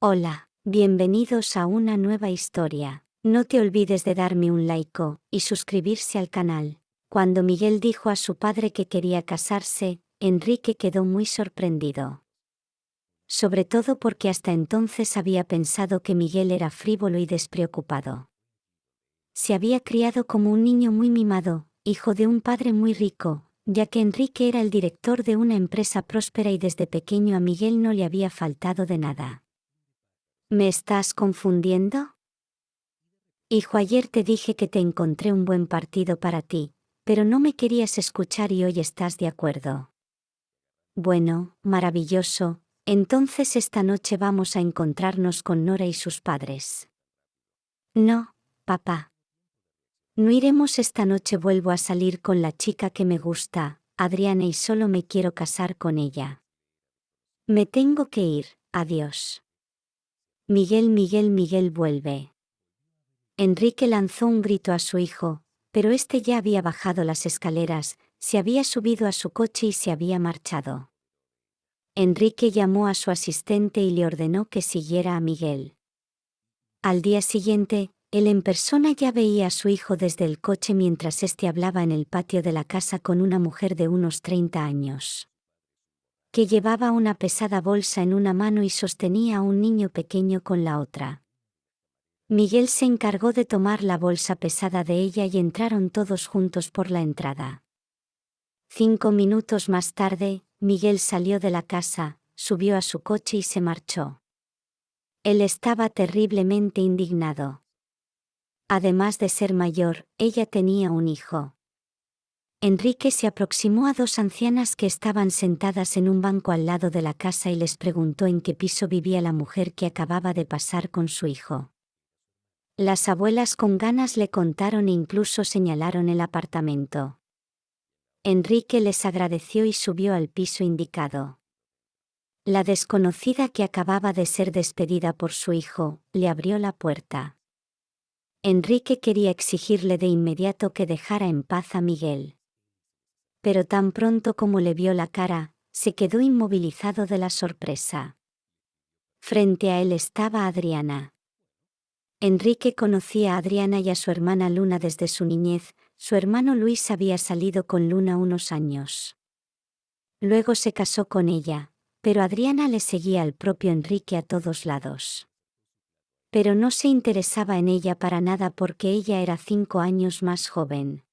Hola, bienvenidos a una nueva historia. No te olvides de darme un like y suscribirse al canal. Cuando Miguel dijo a su padre que quería casarse, Enrique quedó muy sorprendido. Sobre todo porque hasta entonces había pensado que Miguel era frívolo y despreocupado. Se había criado como un niño muy mimado, hijo de un padre muy rico, ya que Enrique era el director de una empresa próspera y desde pequeño a Miguel no le había faltado de nada. ¿Me estás confundiendo? Hijo, ayer te dije que te encontré un buen partido para ti, pero no me querías escuchar y hoy estás de acuerdo. Bueno, maravilloso, entonces esta noche vamos a encontrarnos con Nora y sus padres. No, papá. No iremos esta noche, vuelvo a salir con la chica que me gusta, Adriana, y solo me quiero casar con ella. Me tengo que ir, adiós. Miguel, Miguel, Miguel vuelve. Enrique lanzó un grito a su hijo, pero éste ya había bajado las escaleras, se había subido a su coche y se había marchado. Enrique llamó a su asistente y le ordenó que siguiera a Miguel. Al día siguiente, él en persona ya veía a su hijo desde el coche mientras éste hablaba en el patio de la casa con una mujer de unos 30 años que llevaba una pesada bolsa en una mano y sostenía a un niño pequeño con la otra. Miguel se encargó de tomar la bolsa pesada de ella y entraron todos juntos por la entrada. Cinco minutos más tarde, Miguel salió de la casa, subió a su coche y se marchó. Él estaba terriblemente indignado. Además de ser mayor, ella tenía un hijo. Enrique se aproximó a dos ancianas que estaban sentadas en un banco al lado de la casa y les preguntó en qué piso vivía la mujer que acababa de pasar con su hijo. Las abuelas con ganas le contaron e incluso señalaron el apartamento. Enrique les agradeció y subió al piso indicado. La desconocida que acababa de ser despedida por su hijo, le abrió la puerta. Enrique quería exigirle de inmediato que dejara en paz a Miguel pero tan pronto como le vio la cara, se quedó inmovilizado de la sorpresa. Frente a él estaba Adriana. Enrique conocía a Adriana y a su hermana Luna desde su niñez, su hermano Luis había salido con Luna unos años. Luego se casó con ella, pero Adriana le seguía al propio Enrique a todos lados. Pero no se interesaba en ella para nada porque ella era cinco años más joven.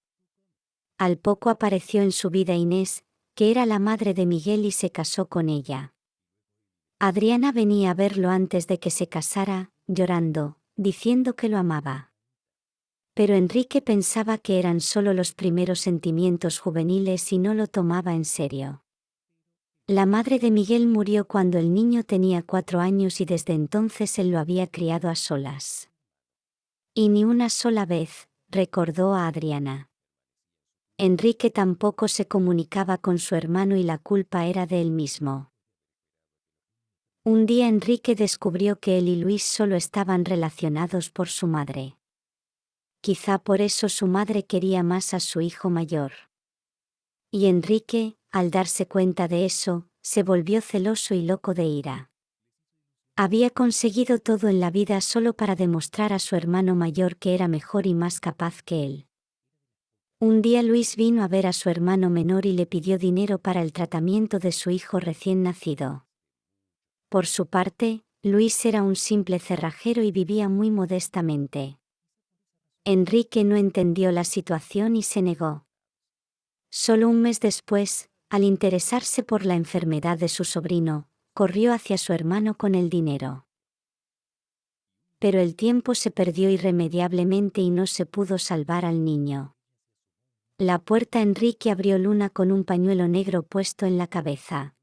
Al poco apareció en su vida Inés, que era la madre de Miguel y se casó con ella. Adriana venía a verlo antes de que se casara, llorando, diciendo que lo amaba. Pero Enrique pensaba que eran solo los primeros sentimientos juveniles y no lo tomaba en serio. La madre de Miguel murió cuando el niño tenía cuatro años y desde entonces él lo había criado a solas. Y ni una sola vez, recordó a Adriana. Enrique tampoco se comunicaba con su hermano y la culpa era de él mismo. Un día Enrique descubrió que él y Luis solo estaban relacionados por su madre. Quizá por eso su madre quería más a su hijo mayor. Y Enrique, al darse cuenta de eso, se volvió celoso y loco de ira. Había conseguido todo en la vida solo para demostrar a su hermano mayor que era mejor y más capaz que él. Un día Luis vino a ver a su hermano menor y le pidió dinero para el tratamiento de su hijo recién nacido. Por su parte, Luis era un simple cerrajero y vivía muy modestamente. Enrique no entendió la situación y se negó. Solo un mes después, al interesarse por la enfermedad de su sobrino, corrió hacia su hermano con el dinero. Pero el tiempo se perdió irremediablemente y no se pudo salvar al niño. La puerta Enrique abrió Luna con un pañuelo negro puesto en la cabeza.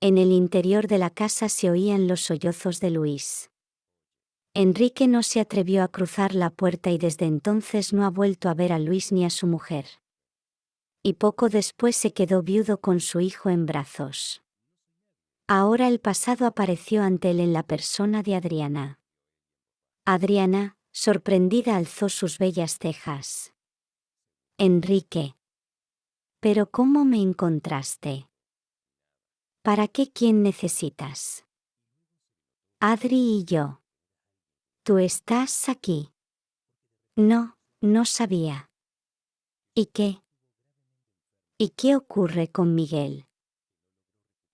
En el interior de la casa se oían los sollozos de Luis. Enrique no se atrevió a cruzar la puerta y desde entonces no ha vuelto a ver a Luis ni a su mujer. Y poco después se quedó viudo con su hijo en brazos. Ahora el pasado apareció ante él en la persona de Adriana. Adriana, sorprendida, alzó sus bellas cejas. Enrique. Pero ¿cómo me encontraste? ¿Para qué quién necesitas? Adri y yo. ¿Tú estás aquí? No, no sabía. ¿Y qué? ¿Y qué ocurre con Miguel?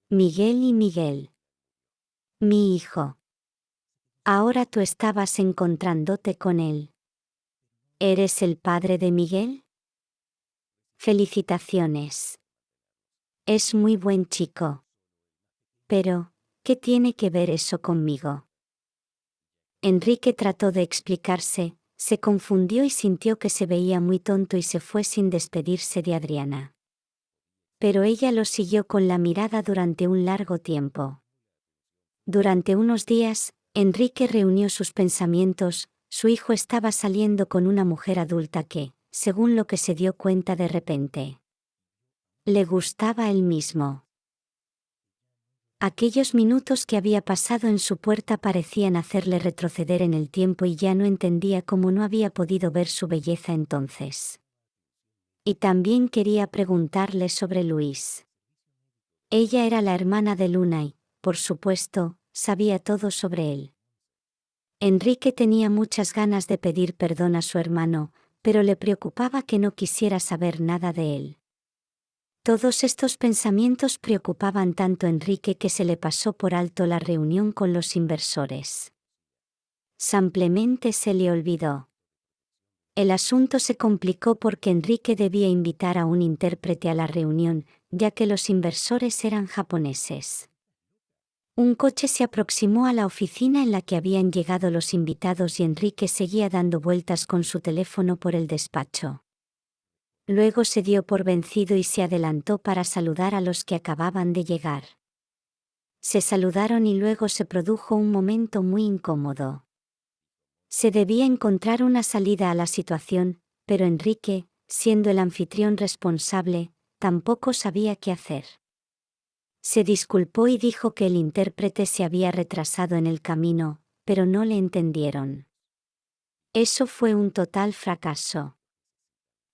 Miguel y Miguel. Mi hijo. Ahora tú estabas encontrándote con él. ¿Eres el padre de Miguel? Felicitaciones. Es muy buen chico. Pero, ¿qué tiene que ver eso conmigo? Enrique trató de explicarse, se confundió y sintió que se veía muy tonto y se fue sin despedirse de Adriana. Pero ella lo siguió con la mirada durante un largo tiempo. Durante unos días, Enrique reunió sus pensamientos, su hijo estaba saliendo con una mujer adulta que, según lo que se dio cuenta de repente, le gustaba él mismo. Aquellos minutos que había pasado en su puerta parecían hacerle retroceder en el tiempo y ya no entendía cómo no había podido ver su belleza entonces. Y también quería preguntarle sobre Luis. Ella era la hermana de Luna y, por supuesto, sabía todo sobre él. Enrique tenía muchas ganas de pedir perdón a su hermano, pero le preocupaba que no quisiera saber nada de él. Todos estos pensamientos preocupaban tanto a Enrique que se le pasó por alto la reunión con los inversores. Simplemente se le olvidó. El asunto se complicó porque Enrique debía invitar a un intérprete a la reunión, ya que los inversores eran japoneses. Un coche se aproximó a la oficina en la que habían llegado los invitados y Enrique seguía dando vueltas con su teléfono por el despacho. Luego se dio por vencido y se adelantó para saludar a los que acababan de llegar. Se saludaron y luego se produjo un momento muy incómodo. Se debía encontrar una salida a la situación, pero Enrique, siendo el anfitrión responsable, tampoco sabía qué hacer. Se disculpó y dijo que el intérprete se había retrasado en el camino, pero no le entendieron. Eso fue un total fracaso.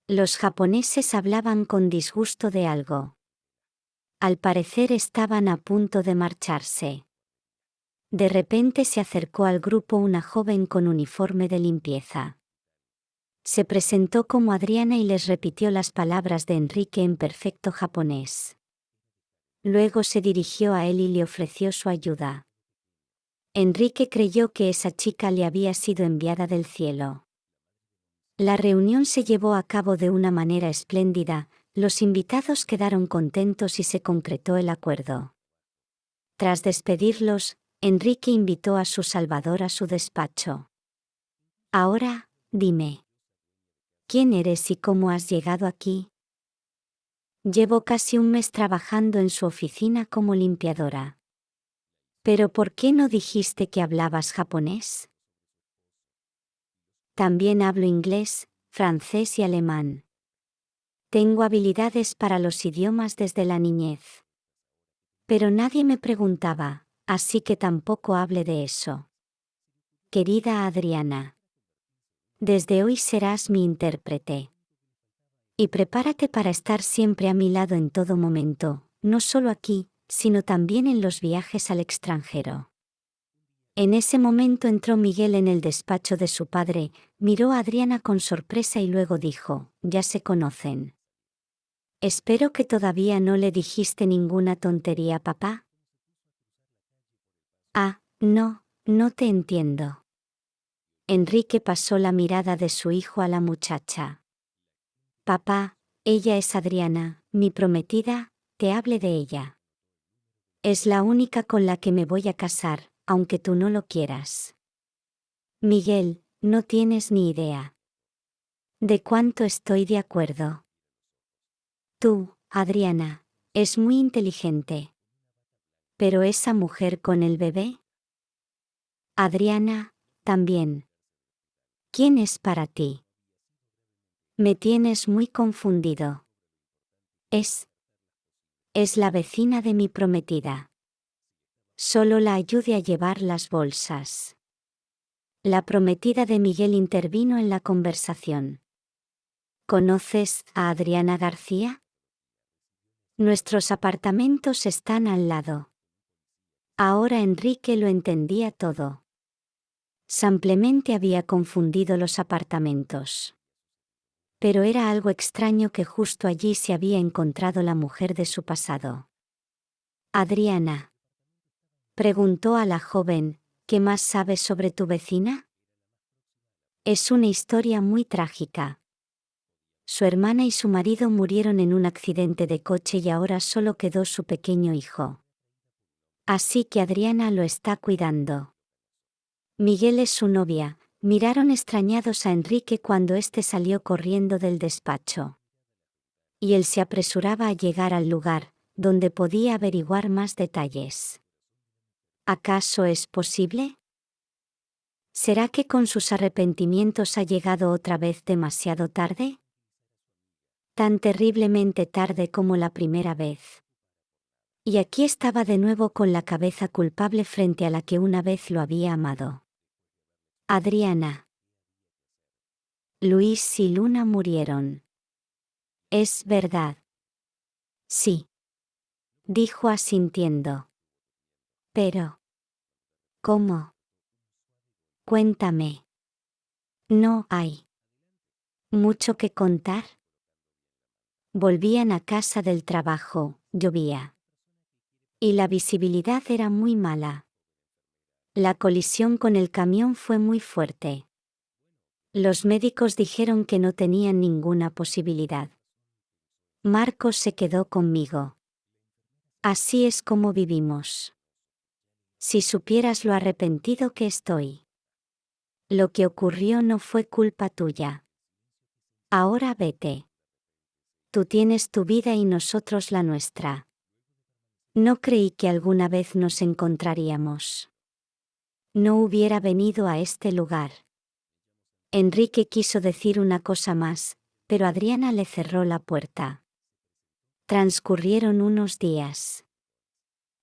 Los japoneses hablaban con disgusto de algo. Al parecer estaban a punto de marcharse. De repente se acercó al grupo una joven con uniforme de limpieza. Se presentó como Adriana y les repitió las palabras de Enrique en perfecto japonés. Luego se dirigió a él y le ofreció su ayuda. Enrique creyó que esa chica le había sido enviada del cielo. La reunión se llevó a cabo de una manera espléndida, los invitados quedaron contentos y se concretó el acuerdo. Tras despedirlos, Enrique invitó a su Salvador a su despacho. Ahora, dime. ¿Quién eres y cómo has llegado aquí? Llevo casi un mes trabajando en su oficina como limpiadora. ¿Pero por qué no dijiste que hablabas japonés? También hablo inglés, francés y alemán. Tengo habilidades para los idiomas desde la niñez. Pero nadie me preguntaba, así que tampoco hable de eso. Querida Adriana. Desde hoy serás mi intérprete. Y prepárate para estar siempre a mi lado en todo momento, no solo aquí, sino también en los viajes al extranjero. En ese momento entró Miguel en el despacho de su padre, miró a Adriana con sorpresa y luego dijo, ya se conocen. Espero que todavía no le dijiste ninguna tontería, papá. Ah, no, no te entiendo. Enrique pasó la mirada de su hijo a la muchacha. Papá, ella es Adriana, mi prometida, te hable de ella. Es la única con la que me voy a casar, aunque tú no lo quieras. Miguel, no tienes ni idea. De cuánto estoy de acuerdo. Tú, Adriana, es muy inteligente. Pero esa mujer con el bebé? Adriana, también. ¿Quién es para ti? Me tienes muy confundido. Es. Es la vecina de mi prometida. Solo la ayude a llevar las bolsas. La prometida de Miguel intervino en la conversación. ¿Conoces a Adriana García? Nuestros apartamentos están al lado. Ahora Enrique lo entendía todo. Simplemente había confundido los apartamentos. Pero era algo extraño que justo allí se había encontrado la mujer de su pasado. Adriana. Preguntó a la joven, ¿qué más sabes sobre tu vecina? Es una historia muy trágica. Su hermana y su marido murieron en un accidente de coche y ahora solo quedó su pequeño hijo. Así que Adriana lo está cuidando. Miguel es su novia, miraron extrañados a Enrique cuando éste salió corriendo del despacho. Y él se apresuraba a llegar al lugar, donde podía averiguar más detalles. ¿Acaso es posible? ¿Será que con sus arrepentimientos ha llegado otra vez demasiado tarde? Tan terriblemente tarde como la primera vez. Y aquí estaba de nuevo con la cabeza culpable frente a la que una vez lo había amado. Adriana. Luis y Luna murieron. Es verdad. Sí. Dijo asintiendo. Pero. ¿Cómo? Cuéntame. No hay. ¿Mucho que contar? Volvían a casa del trabajo, llovía. Y la visibilidad era muy mala. La colisión con el camión fue muy fuerte. Los médicos dijeron que no tenían ninguna posibilidad. Marcos se quedó conmigo. Así es como vivimos. Si supieras lo arrepentido que estoy. Lo que ocurrió no fue culpa tuya. Ahora vete. Tú tienes tu vida y nosotros la nuestra. No creí que alguna vez nos encontraríamos. No hubiera venido a este lugar. Enrique quiso decir una cosa más, pero Adriana le cerró la puerta. Transcurrieron unos días.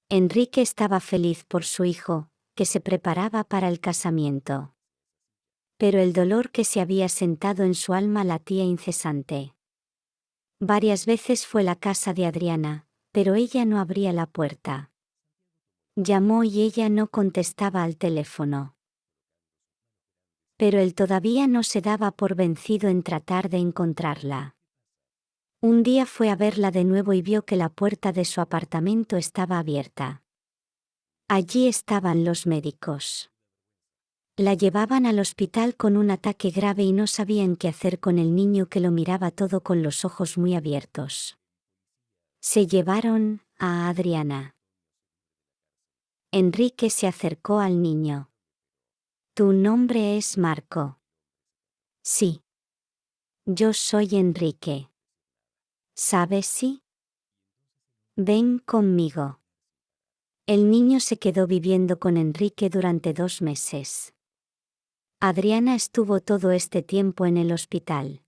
Enrique estaba feliz por su hijo, que se preparaba para el casamiento. Pero el dolor que se había sentado en su alma latía incesante. Varias veces fue la casa de Adriana, pero ella no abría la puerta. Llamó y ella no contestaba al teléfono. Pero él todavía no se daba por vencido en tratar de encontrarla. Un día fue a verla de nuevo y vio que la puerta de su apartamento estaba abierta. Allí estaban los médicos. La llevaban al hospital con un ataque grave y no sabían qué hacer con el niño que lo miraba todo con los ojos muy abiertos. Se llevaron a Adriana. Enrique se acercó al niño. Tu nombre es Marco. Sí. Yo soy Enrique. ¿Sabes si? Ven conmigo. El niño se quedó viviendo con Enrique durante dos meses. Adriana estuvo todo este tiempo en el hospital.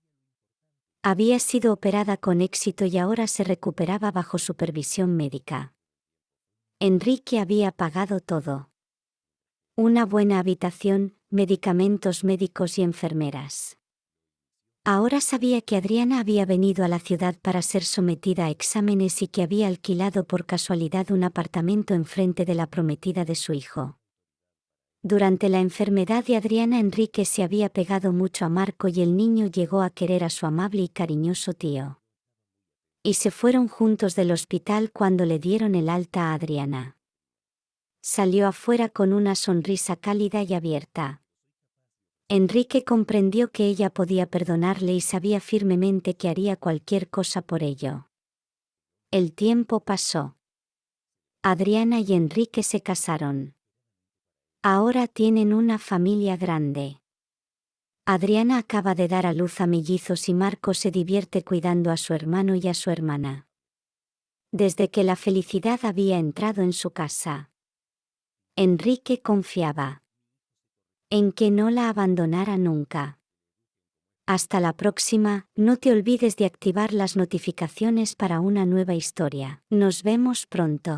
Había sido operada con éxito y ahora se recuperaba bajo supervisión médica. Enrique había pagado todo. Una buena habitación, medicamentos médicos y enfermeras. Ahora sabía que Adriana había venido a la ciudad para ser sometida a exámenes y que había alquilado por casualidad un apartamento enfrente de la prometida de su hijo. Durante la enfermedad de Adriana Enrique se había pegado mucho a Marco y el niño llegó a querer a su amable y cariñoso tío. Y se fueron juntos del hospital cuando le dieron el alta a Adriana. Salió afuera con una sonrisa cálida y abierta. Enrique comprendió que ella podía perdonarle y sabía firmemente que haría cualquier cosa por ello. El tiempo pasó. Adriana y Enrique se casaron. Ahora tienen una familia grande. Adriana acaba de dar a luz a mellizos y Marco se divierte cuidando a su hermano y a su hermana. Desde que la felicidad había entrado en su casa. Enrique confiaba en que no la abandonara nunca. Hasta la próxima, no te olvides de activar las notificaciones para una nueva historia. Nos vemos pronto.